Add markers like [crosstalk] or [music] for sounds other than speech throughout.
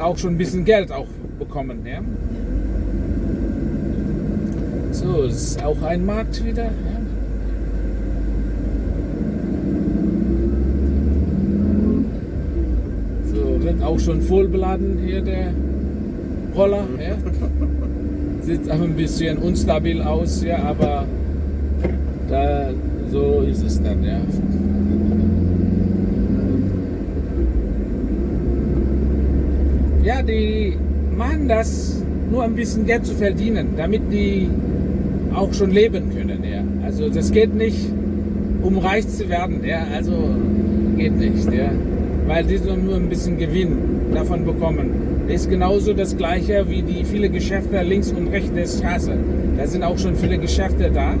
auch schon ein bisschen Geld auch bekommen. Ja? So, es ist auch ein Markt wieder. Ja? So, wird auch schon voll beladen hier der Roller. Ja? Sieht auch ein bisschen unstabil aus, ja, aber da, so ist es dann, ja. Ja, die machen das nur ein bisschen Geld zu verdienen, damit die auch schon leben können. Ja. Also das geht nicht, um reich zu werden. Ja. Also geht nicht, ja. weil die so nur ein bisschen Gewinn davon bekommen. Das ist genauso das Gleiche wie die viele Geschäfte links und rechts der Straße. Da sind auch schon viele Geschäfte da.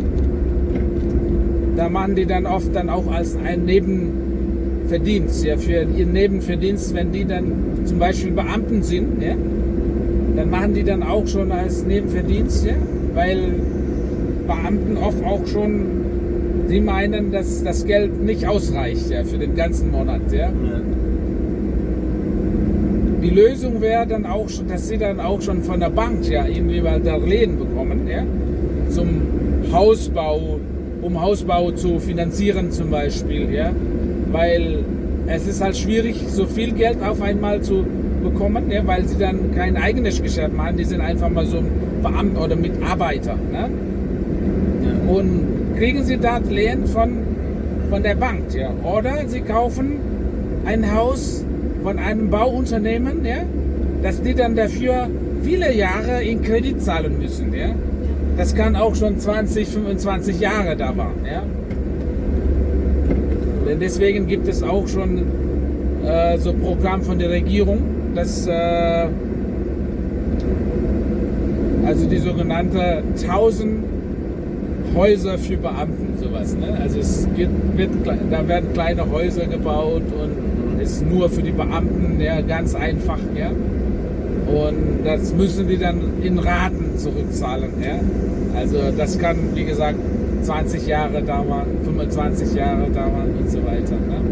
Da machen die dann oft dann auch als ein Nebenverdienst, ja, für ihren Nebenverdienst, wenn die dann zum Beispiel Beamten sind, ja, dann machen die dann auch schon als Nebenverdienst, ja, weil Beamten oft auch schon, sie meinen, dass das Geld nicht ausreicht ja, für den ganzen Monat. Ja. ja. Die Lösung wäre dann auch, schon, dass sie dann auch schon von der Bank ja irgendwie mal Darlehen bekommen, ja, zum Hausbau, um Hausbau zu finanzieren zum Beispiel, ja, weil es ist halt schwierig, so viel Geld auf einmal zu bekommen, ja, weil sie dann kein eigenes Geschäft machen, die sind einfach mal so Beamten oder Mitarbeiter. Ne? Ja. Und kriegen sie Darlehen von, von der Bank, ja. Oder sie kaufen ein Haus von einem Bauunternehmen, ja, dass die dann dafür viele Jahre in Kredit zahlen müssen. Ja. Das kann auch schon 20, 25 Jahre da waren. Ja. Denn deswegen gibt es auch schon äh, so Programm von der Regierung, dass äh, also die sogenannte 1000 Häuser für Beamten, sowas. Ne? Also es wird, wird, da werden kleine Häuser gebaut und ist nur für die Beamten, ja, ganz einfach. Ja? Und das müssen die dann in Raten zurückzahlen. Ja? Also das kann, wie gesagt, 20 Jahre dauern, 25 Jahre dauern und so weiter. Ne?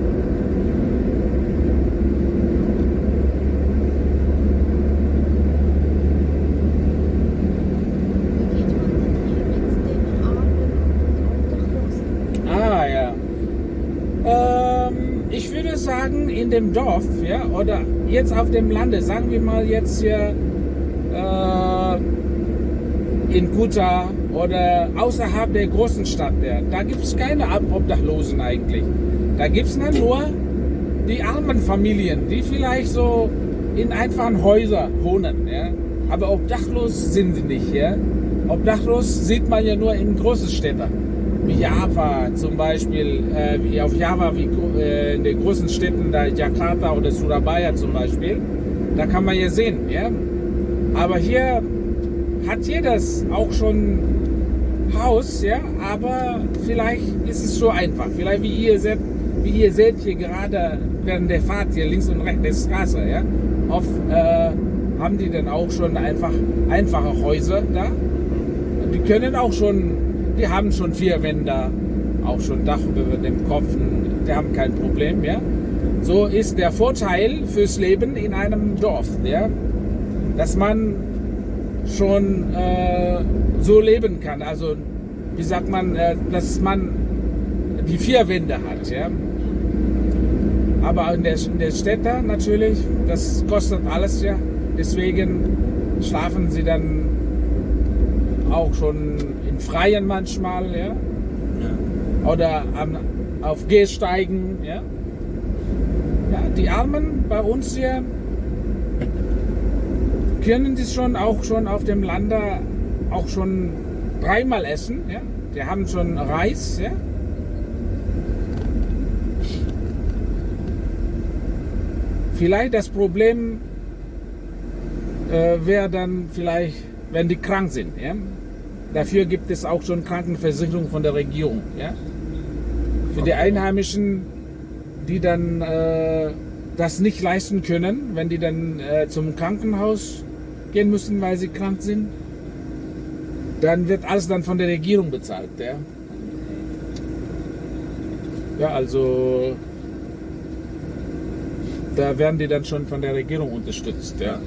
Ah ja. Ähm, ich würde sagen, in dem Dorf, ja, oder jetzt auf dem Lande, sagen wir mal jetzt hier äh, in Kuta oder außerhalb der großen Stadt, da gibt es keine Obdachlosen eigentlich. Da gibt es nur die armen Familien, die vielleicht so in einfachen Häusern wohnen. Ja. Aber obdachlos sind sie nicht. Ja. Obdachlos sieht man ja nur in großen Städten. Wie Java zum Beispiel, äh, wie auf Java, wie äh, in den großen Städten, da Jakarta oder Surabaya zum Beispiel, da kann man ja sehen. Ja. Aber hier hat jedes auch schon Haus, ja, aber vielleicht ist es so einfach. Vielleicht wie ihr seht, wie ihr seht hier gerade während der Fahrt hier links und rechts der Straße, ja, oft äh, haben die dann auch schon einfach einfache Häuser da. Die können auch schon, die haben schon vier Wände, auch schon Dach über dem Kopf, die haben kein Problem, ja. So ist der Vorteil fürs Leben in einem Dorf, ja, dass man schon äh, so leben kann. Also wie sagt man, äh, dass man die vier Wände hat. Ja? Aber in der, in der Städte natürlich, das kostet alles ja. Deswegen schlafen sie dann auch schon in Freien manchmal, ja. ja. Oder am, auf Gehsteigen, ja. Ja, die Armen bei uns hier können das schon auch schon auf dem Lande auch schon dreimal essen. Ja? Die haben schon Reis. Ja? Vielleicht das Problem äh, wäre dann vielleicht, wenn die krank sind. Ja? Dafür gibt es auch schon Krankenversicherung von der Regierung. Ja? Für die Einheimischen, die dann äh, das nicht leisten können, wenn die dann äh, zum Krankenhaus gehen müssen, weil sie krank sind, dann wird alles dann von der Regierung bezahlt. Ja, ja also da werden die dann schon von der Regierung unterstützt. Ja.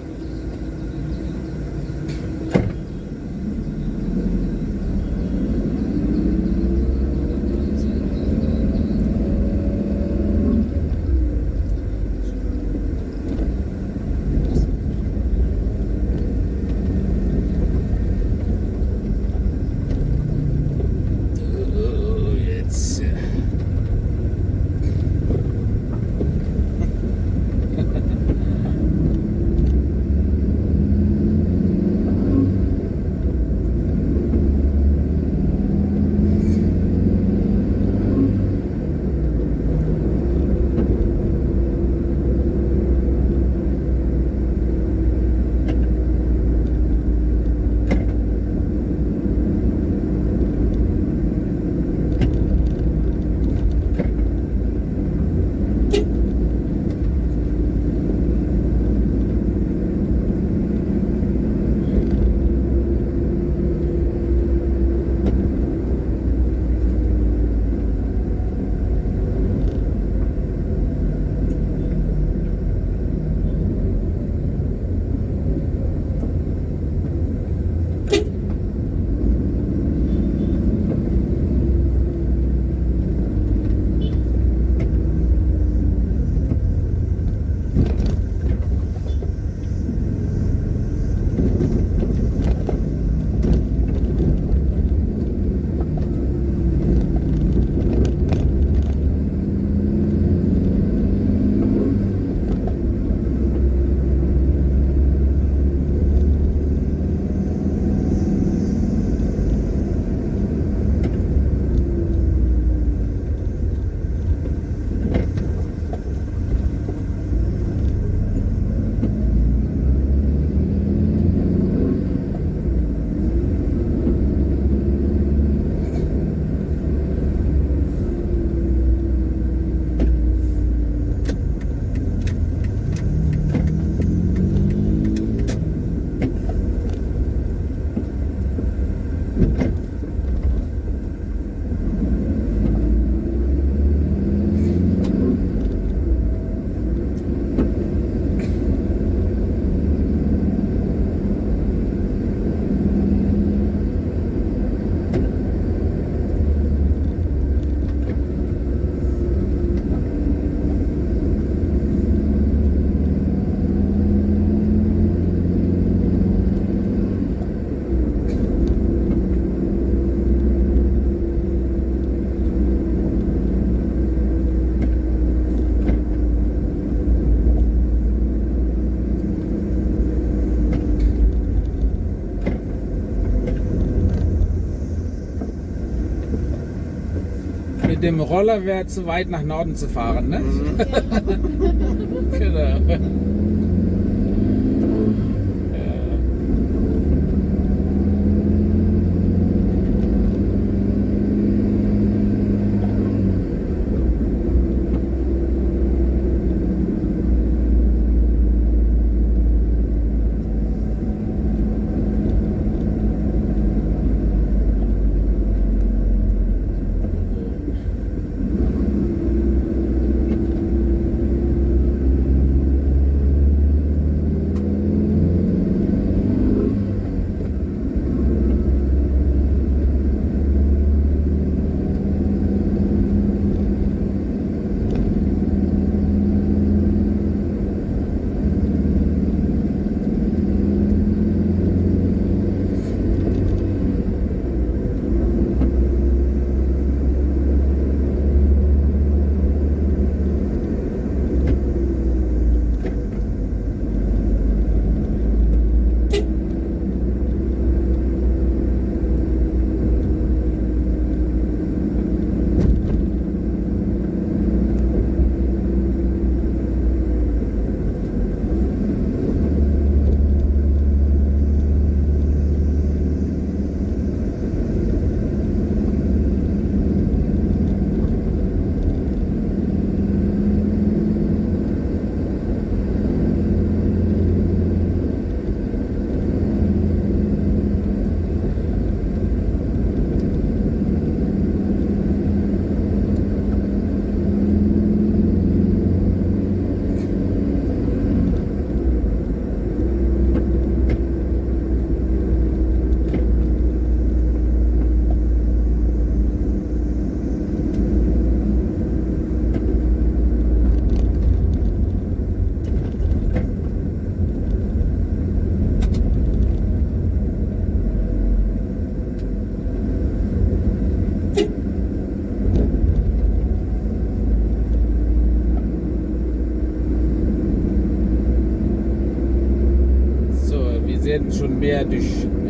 Mit dem Roller wäre zu weit nach Norden zu fahren, ne? [laughs] genau.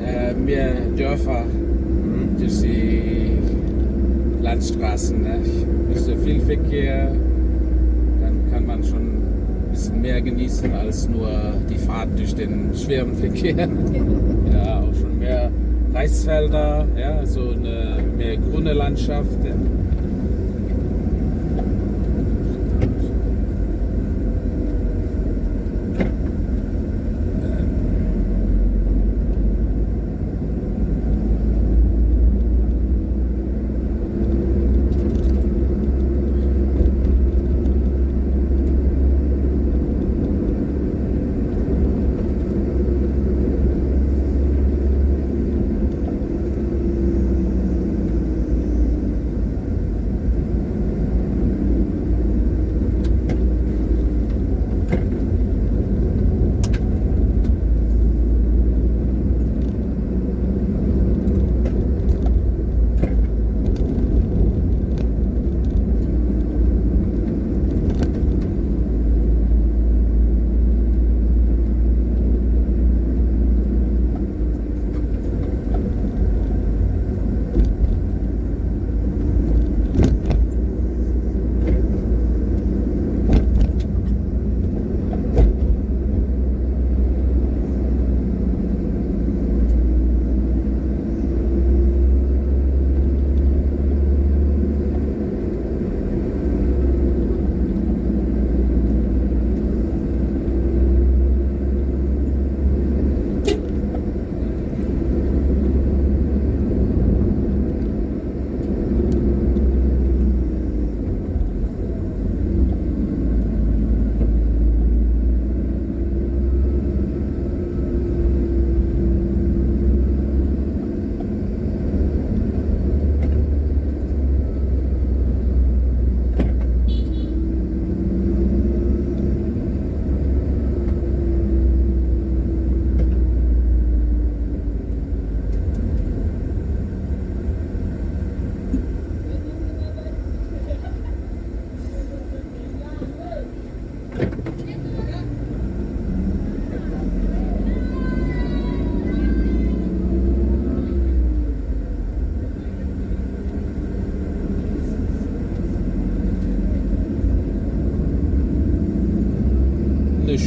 Äh, mehr Dörfer durch die Landstraßen. Ne? Nicht so viel Verkehr, dann kann man schon ein bisschen mehr genießen als nur die Fahrt durch den schweren Verkehr. [laughs] ja, auch schon mehr Reisfelder, ja, so eine mehr grüne Landschaft. Ja.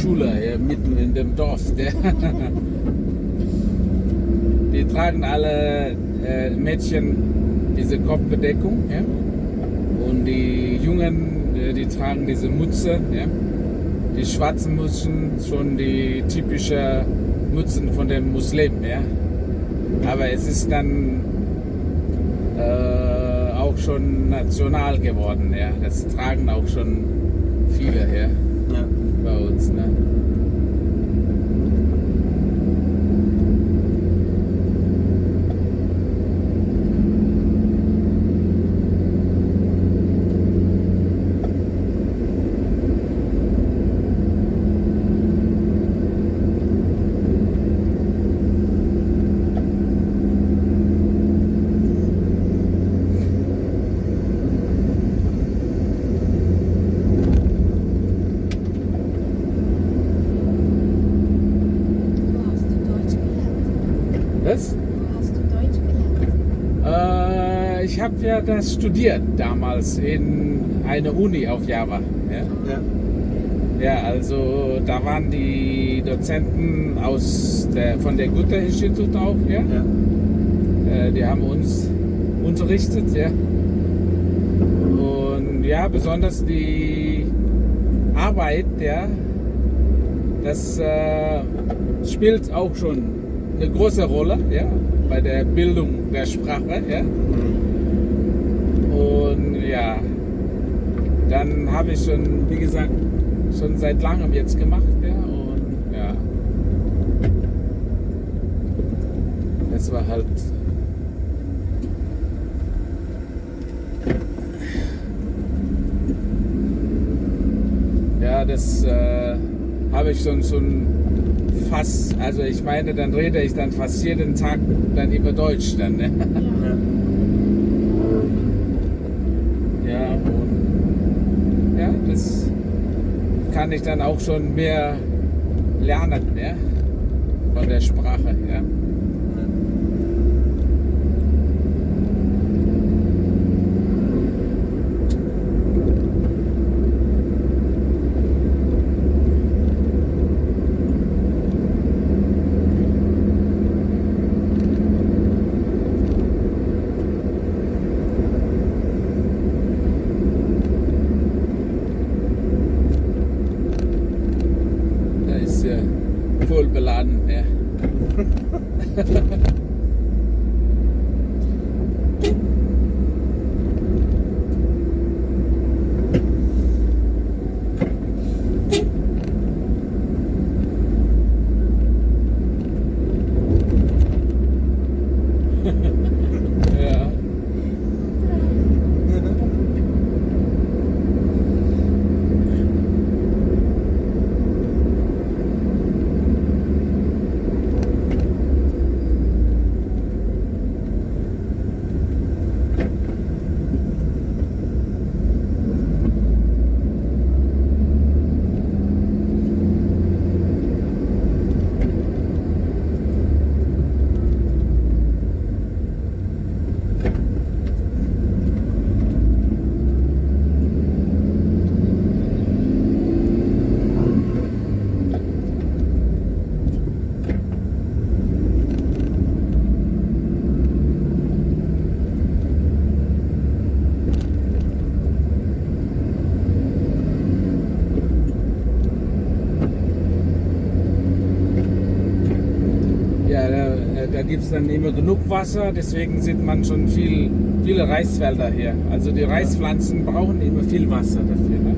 Eine Schule hier mitten in dem Dorf. [laughs] Die tragen alle äh, Mädchen diese Kopfbedeckung. Ja? Und die Jungen, äh, die tragen diese Mütze. Ja? Die schwarzen Mützen, schon die typische Mützen von den Muslimen. Ja? Aber es ist dann äh, schon national geworden. Ja? Das tragen auch schon viele ja? Ja. bei uns. Ne? Wo hast du Deutsch gelernt? Was? Wo hast du Deutsch gelernt? Äh, ich habe ja das studiert damals in einer Uni auf Java. Ja? Ja. Ja, also da waren die Dozenten aus der, von der Goethe-Institut auch, ja? Ja. Äh, die haben uns unterrichtet, ja. Und ja, besonders die Arbeit, ja, das äh, spielt auch schon eine große Rolle, ja, bei der Bildung der Sprache, ja. Und ja, dann habe ich schon, wie gesagt, schon seit langem jetzt gemacht, ja, und ja. Das war halt Ja, das äh, habe ich schon, schon fast, also ich meine, dann rede ich dann fast jeden Tag dann über Deutsch dann. Ne? Ja. [laughs] Ja, und ja, das kann ich dann auch schon mehr lernen, ja? von der Sprache. Ja. Gibt es dann immer genug Wasser, deswegen sieht man schon viel, viele Reisfelder hier. Also die Reispflanzen brauchen immer viel Wasser dafür. Ne?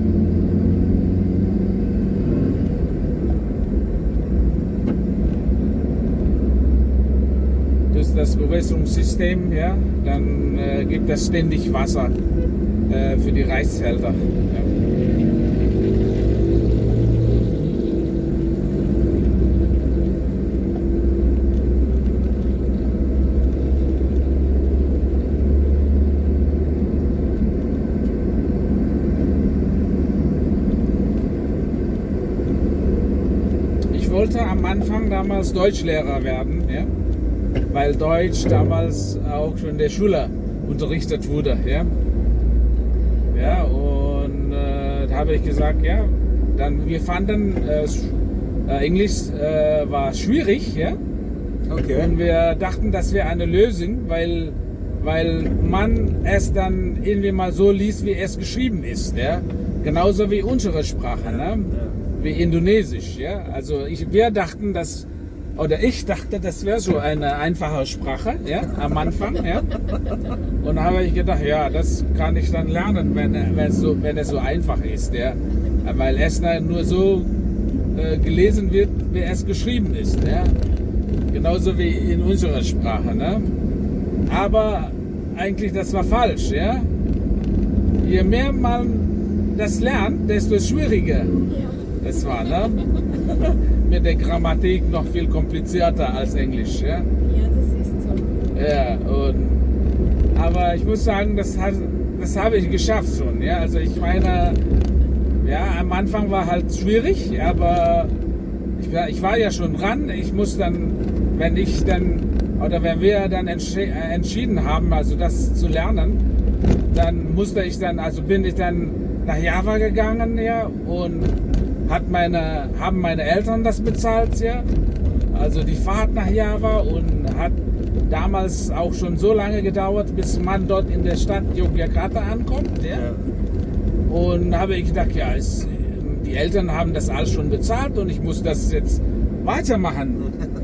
Durch das Bewässerungssystem, ja, dann äh, gibt es ständig Wasser äh, für die Reisfelder. Ja. Ich wollte am Anfang damals Deutschlehrer werden, ja? weil Deutsch damals auch schon in der Schule unterrichtet wurde. Ja, ja und äh, da habe ich gesagt, ja, dann wir fanden äh, äh, Englisch äh, war schwierig, ja, Okay. und wir dachten, das wäre eine Lösung, weil, weil man es dann irgendwie mal so liest, wie es geschrieben ist. Ja? Genauso wie unsere Sprache, ne? Wie Indonesisch. Ja? Also ich, wir dachten, dass, oder ich dachte, das wäre so eine einfache Sprache ja? am Anfang. Ja? Und habe ich gedacht, ja, das kann ich dann lernen, wenn, wenn, es, so, wenn es so einfach ist. Ja? Weil es nur so äh, gelesen wird, wie es geschrieben ist. Ja? Genauso wie in unserer Sprache. Ne? Aber eigentlich, das war falsch. Ja? Je mehr man das lernt, desto schwieriger. Es war. Ne? [laughs] Mit der Grammatik noch viel komplizierter als Englisch. Ja? ja, das ist so. Ja, und, aber ich muss sagen, das, hat, das habe ich geschafft schon. Ja? Also ich meine, ja, am Anfang war halt schwierig, aber ich war, ich war ja schon ran. Ich muss dann, wenn ich dann, oder wenn wir dann entschi äh, entschieden haben, also das zu lernen, dann musste ich dann, also bin ich dann nach Java gegangen, ja, und hat meine, haben meine Eltern das bezahlt, ja. Also die Fahrt nach Java und hat damals auch schon so lange gedauert, bis man dort in der Stadt Yogyakarta ankommt, ja. Ja. Und habe ich gedacht, ja, es, die Eltern haben das alles schon bezahlt und ich muss das jetzt weitermachen. [laughs]